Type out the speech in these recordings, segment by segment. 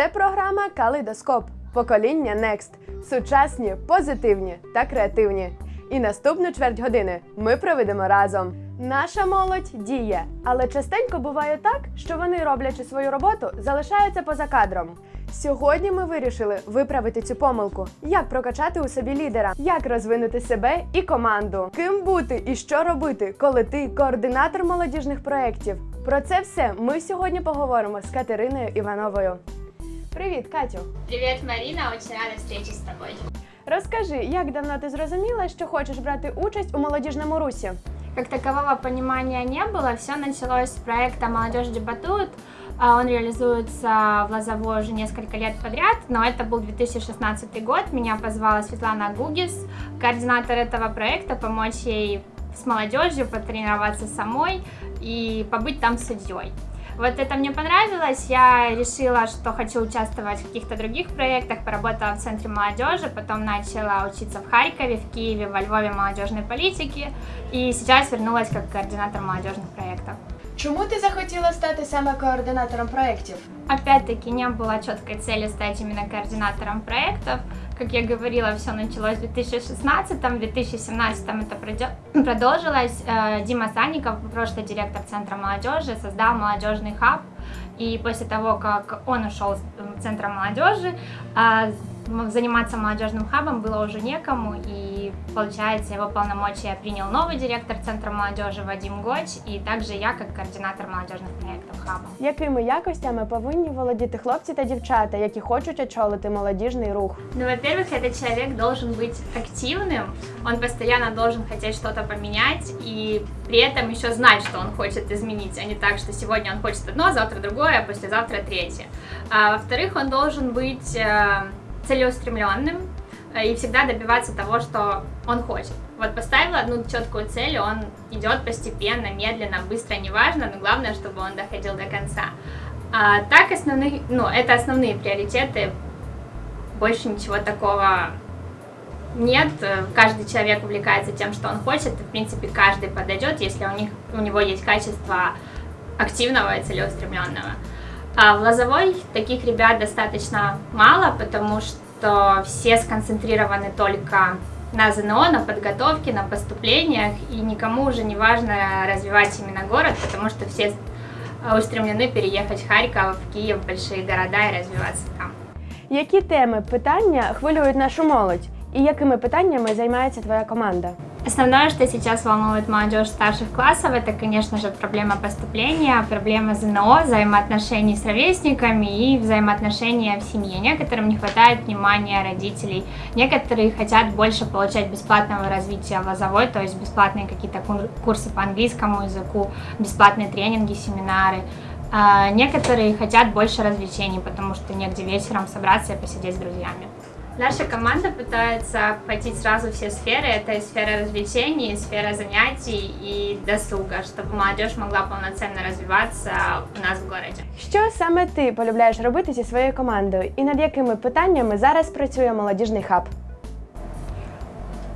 Це програма Калейдоскоп. Покоління Next. Сучасні, позитивні та креативні. І наступну чверть години ми проведемо разом. Наша молодь діє, але частенько буває так, що вони, роблячи свою роботу, залишаються поза кадром. Сьогодні ми вирішили виправити цю помилку, як прокачати у собі лідера, як розвинути себе і команду, ким бути і що робити, коли ти координатор молодіжних проєктів. Про це все ми сьогодні поговоримо з Катериною Івановою. Привіт, Катю! Привет, Марина, очень рада встрече с тобой. Розкажи, як давно ти зрозуміла, що хочеш брати участь у молодіжному русі? Как такового понимания не было, все началось с проекта «Молодежь дебатует». А Он реализуется в Лозово уже несколько лет подряд, но это был 2016 год. Меня позвала Светлана Гугис, координатор этого проекта, помочь ей с молодежью, потренироваться самой и побыть там судьей. Вот это мне понравилось, я решила, что хочу участвовать в каких-то других проектах, поработала в Центре молодежи, потом начала учиться в Харькове, в Киеве, во Львове молодежной политики, и сейчас вернулась как координатор молодежных проектов. Чому ти захотіла стати саме координатором проєктів? Опять-таки не было четкой цели стать именно координатором проектов. Как я говорила, все началось в 2016, в 2017 это продё- продолжилось. Э, Дима Санников, прошлый директор Центра молодежи, создал молодежный хаб. И после того, как он ушел с э, Центра молодежи, а, м- заниматься молодежным хабом было уже некому. И получается, его полномочия принял новый директор Центра молодежи Вадим Гоч, и также я как координатор молодежных проектов хаба. Якими якостями повинні володіти хлопці та дівчата, які хочуть очолити молодіжний рух? Ну, во-первых, этот человек должен быть активным, он постоянно должен хотеть что-то поменять и при этом еще знать, что он хочет изменить, а не так, что сегодня он хочет одно, завтра другое, а послезавтра третье. А, во-вторых, он должен быть э, целеустремленным э, и всегда добиваться того, что он хочет. Вот поставил одну четкую цель, он идет постепенно, медленно, быстро, неважно, но главное, чтобы он доходил до конца. А, так основных, ну, это основные приоритеты больше ничего такого нет. Каждый человек увлекается тем, что он хочет, в принципе, каждый подойдет, если у, них, у него есть качество активного и целеустремленного. А в Лозовой таких ребят достаточно мало, потому что все сконцентрированы только на ЗНО, на подготовке, на поступлениях, и никому уже не важно развивать именно город, потому что все э, устремлены переехать в Харьков, в Киев, в большие города и развиваться там. Які теми питання хвилюють нашу молодь? І якими питаннями займається твоя команда? Основное, что сейчас волнует молодежь старших классов, это, конечно же, проблема поступления, проблема ЗНО, взаимоотношений с ровесниками и взаимоотношения в семье. Некоторым не хватает внимания родителей, некоторые хотят больше получать бесплатного развития в то есть бесплатные какие-то кур- курсы по английскому языку, бесплатные тренинги, семинары. А Некоторые хотят больше развлечений, потому что негде вечером собраться и посидеть с друзьями. Наша команда пытается охватить сразу все сферы. Это и сфера развлечений, и сфера занятий и досуга, чтобы молодежь могла полноценно развиваться у нас в городе. Що саме ти полюбляєш робити зі своєю командою? І над якими питаннями зараз працює молодіжний хаб?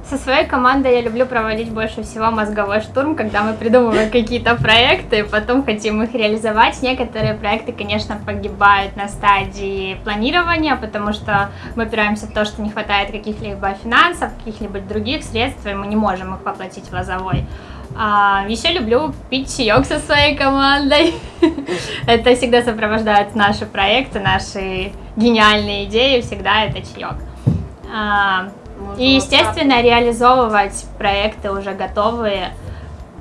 Со своей командой я люблю проводить больше всего мозговой штурм, когда мы придумываем какие-то проекты, потом хотим их реализовать. Некоторые проекты, конечно, погибают на стадии планирования, потому что мы опираемся в то, что не хватает каких-либо финансов, каких-либо других средств, и мы не можем их воплотить в лозовой. А, еще люблю пить чаек со своей командой. Это всегда сопровождает наши проекты, наши гениальные идеи, всегда это чаек. И, естественно, реализовывать проекты уже готовые.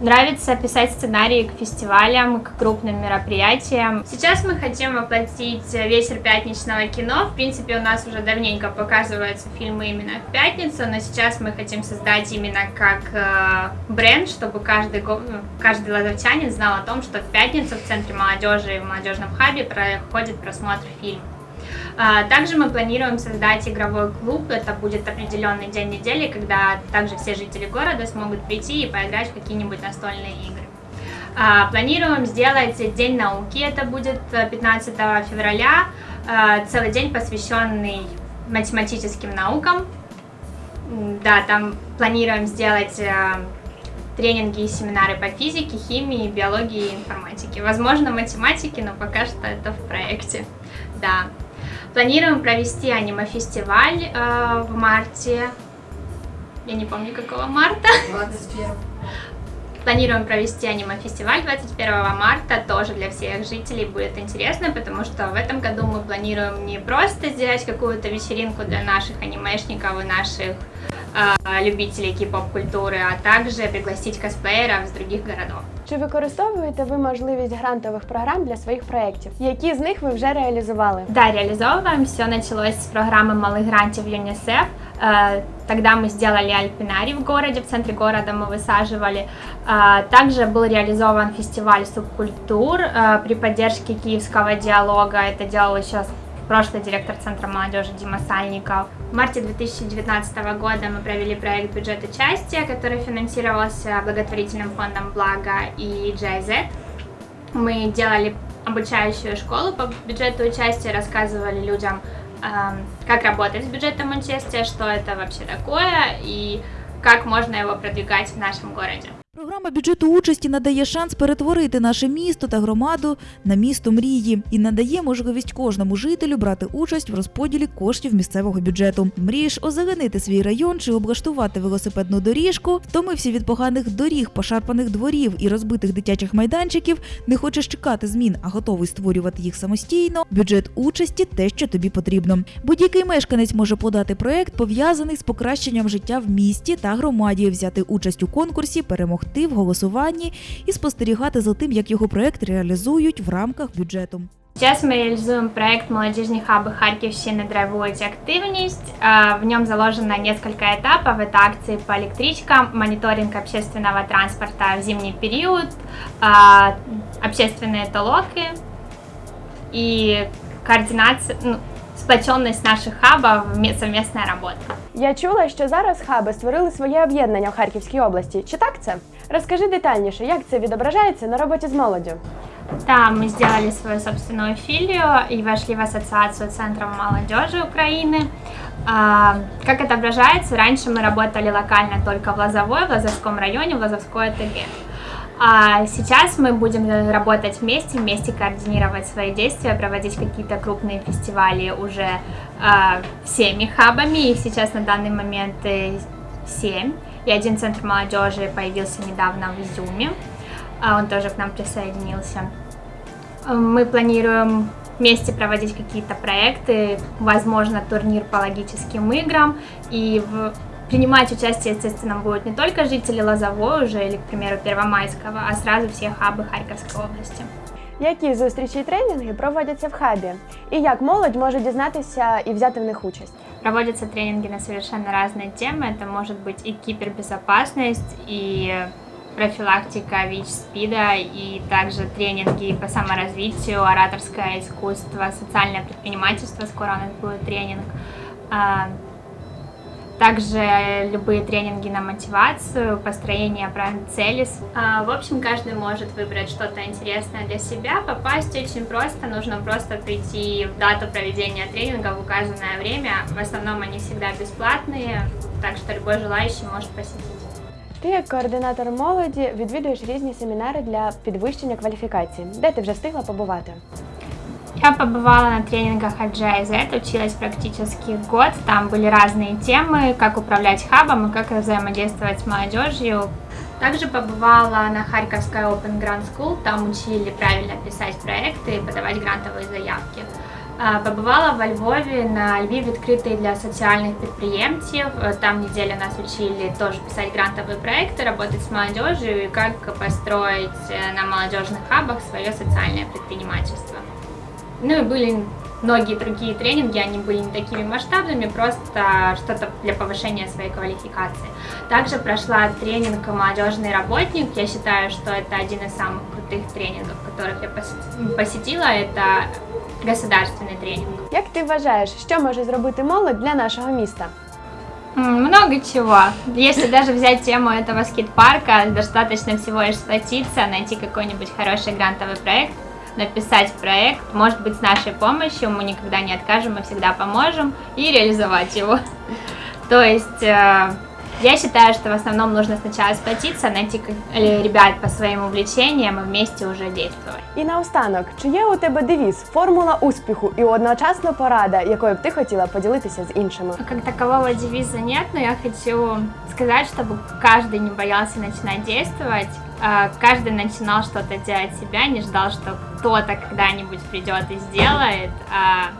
Нравится писать сценарии к фестивалям, к крупным мероприятиям. Сейчас мы хотим воплотить вечер пятничного кино. В принципе, у нас уже давненько показываются фильмы именно в пятницу, но сейчас мы хотим создать именно как э, бренд, чтобы каждый, ну, каждый лазовчанин знал о том, что в пятницу в Центре молодежи и в молодежном хабе проходит просмотр фильма. А, Также мы планируем создать игровой клуб. Это будет определенный день недели, когда также все жители города смогут прийти и поиграть в какие-нибудь настольные игры. А, Планируем сделать День науки. Это будет э, 15 февраля. А, Целый день, посвященный математическим наукам. Да, там планируем сделать э, тренинги и семинары по физике, химии, биологии и информатике. Возможно, математике, но пока что это в проекте. Да. Планируем провести аниме-фестиваль э, в марте. Я не помню, какого марта. 21. Планируем провести аниме-фестиваль 21 марта, тоже для всех жителей будет интересно, потому что в этом году мы планируем не просто сделать какую-то вечеринку для наших анимешников и наших любителей кей-поп-культуры, а также пригласить косплееров с других городов. Чи використовуєте ви можливість грантових програм для своїх проєктів? Які з них ви вже реалізували? Да, реализовываем. Все началось с программы малых грантов ЮНИСЕФ. Э, Тогда мы сделали альпинарий в городе, в центре города мы высаживали. Э, Также был реализован фестиваль субкультур э, при поддержке киевского диалога. Это делал еще прошлый директор Центра молодежи Дима Сальников. В марте 2019 года мы провели проект «Бюджет участия», который финансировался благотворительным фондом «Благо» и GIZ. Мы делали обучающую школу по бюджету участия, рассказывали людям, эм, как работать с бюджетом участия, что это вообще такое и как можно его продвигать в нашем городе. Програма бюджету участі надає шанс перетворити наше місто та громаду на місто мрії і надає можливість кожному жителю брати участь в розподілі коштів місцевого бюджету. Мрієш озеленити свій район чи облаштувати велосипедну доріжку, втомився від поганих доріг, пошарпаних дворів і розбитих дитячих майданчиків. Не хочеш чекати змін, а готовий створювати їх самостійно. Бюджет участі те, що тобі потрібно. Будь-який мешканець може подати проект, пов'язаний з покращенням життя в місті та громаді, взяти участь у конкурсі, перемогти в голосуванні і спостерігати за тим, як його проект реалізують в рамках бюджету. Сейчас мы реализуем проект «Молодежные хабы Харьковщины Драйвуйте активность». А, В нем заложено несколько этапов. Это акции по электричкам, мониторинг общественного транспорта в зимний период, а, общественные толоки и координация, ну, сплоченность наших хабов, ме- совместная работа. Я чула, що зараз хаби створили своє об'єднання в Харківській області. Чи так це? Розкажи детальніше, як це відображається на роботі з молоддю? Да, мы сделали свою собственную филию и вошли в ассоциацию Центров молодежи Украины. А, Как отображается, раньше мы работали локально только в Лозовой, в Лозовском районе, в Лозовской ОТГ. А сейчас мы будем работать вместе, вместе координировать свои действия, проводить какие-то крупные фестивали уже а, всеми хабами. Их сейчас на данный момент э, семь. И один центр молодежи появился недавно в Изюме. А, Он тоже к нам присоединился. Мы планируем вместе проводить какие-то проекты, возможно, турнир по логическим играм. И в- принимать участие, естественно, будут не только жители Лозовой уже или, к примеру, Первомайского, а сразу все хабы Харьковской области. Які зустрічі і тренінги проводяться в хабі? І як молодь може дізнатися і взяти в них участь? Проводятся тренинги на совершенно разные темы. Это может быть и кибербезопасность, и профилактика ВИЧ-СПИДа, и также тренинги по саморазвитию, ораторское искусство, социальное предпринимательство, скоро у нас будет тренинг. А, Также любые тренинги на мотивацию, построение правильной цели. А, В общем, каждый может выбрать что-то интересное для себя. Попасть очень просто, нужно просто прийти в дату проведения тренинга в указанное время. В основном они всегда бесплатные, так что любой желающий может посетить. Ти, як координатор молоді, відвідуєш різні семінари для підвищення кваліфікації. Де ти вже встигла побувати? Я побывала на тренингах от GIZ, училась практически год. Там были разные темы, как управлять хабом и как взаимодействовать с молодежью. Также побывала на Харьковской Open Grant School, там учили правильно писать проекты и подавать грантовые заявки. А, Побывала во Львове на Львиве открытые для социальных предприемцев. Э, Там неделю нас учили тоже писать грантовые проекты, работать с молодежью и как построить э, на молодежных хабах свое социальное предпринимательство. Ну и были многие другие тренинги, они были не такими масштабными, просто что-то для повышения своей квалификации. Также прошла тренинг «Молодежный работник». Я считаю, что это один из самых крутых тренингов, которых я посет- посетила. Это государственный тренинг. Як ти вважаєш, що може зробити молодь для нашого міста? М, Много чего. Если даже взять тему этого скейт-парка, достаточно всего лишь сплотиться, найти какой-нибудь хороший грантовый проект, написать проект, может быть, с нашей помощью, мы никогда не откажем, мы всегда поможем, и реализовать его. То есть э, Я считаю, что в основном нужно сначала сплотиться, найти как- э, ребят по своим увлечениям и вместе уже действовать. І наостанок, чи є у тебе девіз, формула успіху і одночасно порада, якою б ти хотіла поділитися з іншими? Как такового девиза нет, но я хочу сказать, чтобы каждый не боялся начинать действовать, а каждый начинал что-то делать себя, не ждал, что кто-то когда-нибудь придет и сделает, а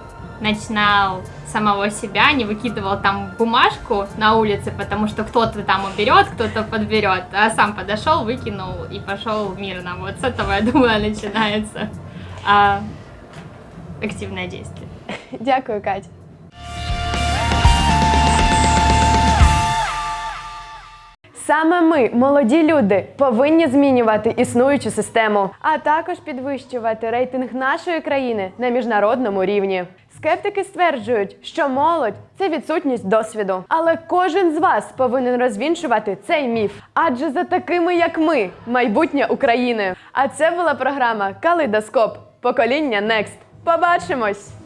начинал с самого себя, не выкидывал там бумажку на улице, потому что кто-то там уберет, кто-то подберет, а сам подошел, выкинул и пошел мирно. Вот с этого, я думаю, начинается а, активное действие. Дякую, Кать. Саме ми, молоді люди, повинні змінювати існуючу систему, а також підвищувати рейтинг нашої країни на міжнародному рівні. Скептики стверджують, що молодь це відсутність досвіду. Але кожен з вас повинен розвінчувати цей міф. Адже за такими, як ми, майбутнє України. А це була програма Калейдоскоп. Покоління Next. Побачимось!